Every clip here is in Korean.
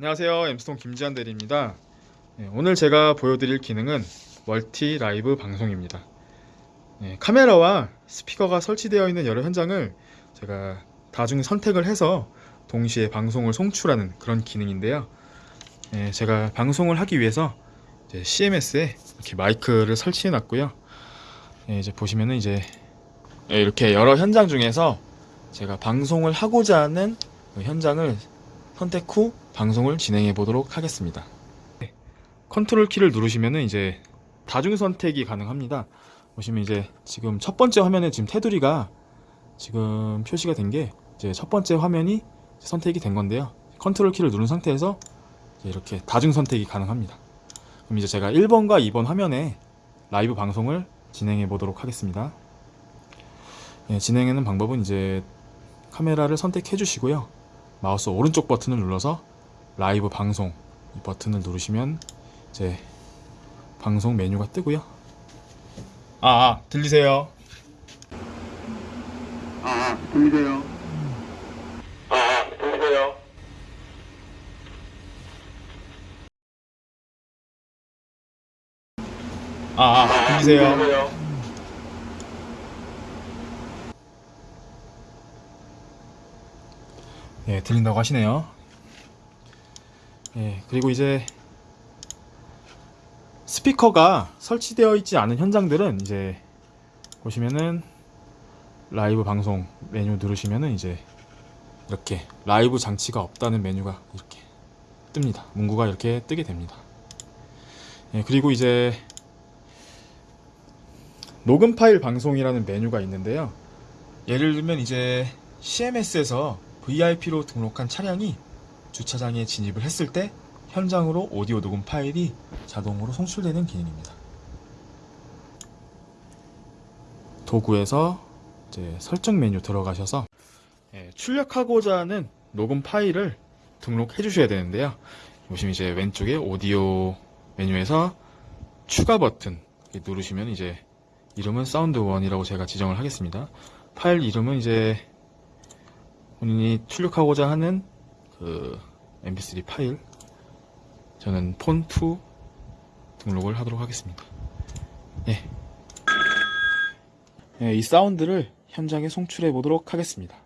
안녕하세요. 엠스톤 김지한 대리입니다. 네, 오늘 제가 보여드릴 기능은 멀티 라이브 방송입니다. 네, 카메라와 스피커가 설치되어 있는 여러 현장을 제가 다중 선택을 해서 동시에 방송을 송출하는 그런 기능인데요. 네, 제가 방송을 하기 위해서 CMS에 이렇게 마이크를 설치해 놨고요. 네, 이제 보시면은 이제 네, 이렇게 여러 현장 중에서 제가 방송을 하고자 하는 그 현장을 선택 후 방송을 진행해 보도록 하겠습니다. 네, 컨트롤 키를 누르시면은 이제 다중 선택이 가능합니다. 보시면 이제 지금 첫 번째 화면에 지금 테두리가 지금 표시가 된 게 이제 첫 번째 화면이 선택이 된 건데요. 컨트롤 키를 누른 상태에서 이렇게 다중 선택이 가능합니다. 그럼 이제 제가 1번과 2번 화면에 라이브 방송을 진행해 보도록 하겠습니다. 예, 진행하는 방법은 이제 카메라를 선택해 주시고요. 마우스 오른쪽 버튼을 눌러서 라이브 방송 이 버튼을 누르시면 이제 방송 메뉴가 뜨고요. 아, 아 들리세요? 아, 아, 들리세요? 아, 아 들리세요? 아, 아 들리세요? 예, 들린다고 하시네요. 예, 그리고 이제 스피커가 설치되어 있지 않은 현장들은 이제 보시면은 라이브 방송 메뉴 누르시면은 이제 이렇게 라이브 장치가 없다는 메뉴가 이렇게 뜹니다. 문구가 이렇게 뜨게 됩니다. 예, 그리고 이제 녹음 파일 방송이라는 메뉴가 있는데요. 예를 들면 이제 CMS에서 VIP로 등록한 차량이 주차장에 진입을 했을 때 현장으로 오디오 녹음 파일이 자동으로 송출되는 기능입니다. 도구에서 이제 설정 메뉴 들어가셔서 예, 출력하고자 하는 녹음 파일을 등록해 주셔야 되는데요. 보시면 이제 왼쪽에 오디오 메뉴에서 추가 버튼 누르시면 이제 이름은 sound one이라고 제가 지정을 하겠습니다. 파일 이름은 이제 본인이 출력하고자 하는 그 mp3 파일 저는 폰2 등록을 하도록 하겠습니다. 예. 예, 이 사운드를 현장에 송출해 보도록 하겠습니다.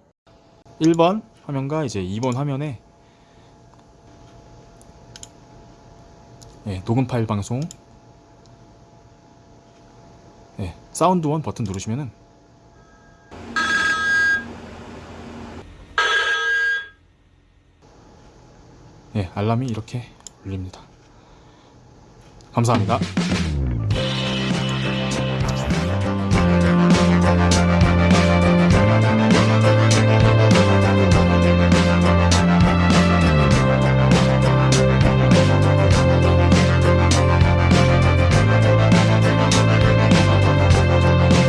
1번 화면과 이제 2번 화면에 예, 녹음 파일 방송 예, 사운드 원 버튼 누르시면은 예, 알람이 이렇게 울립니다. 감사합니다.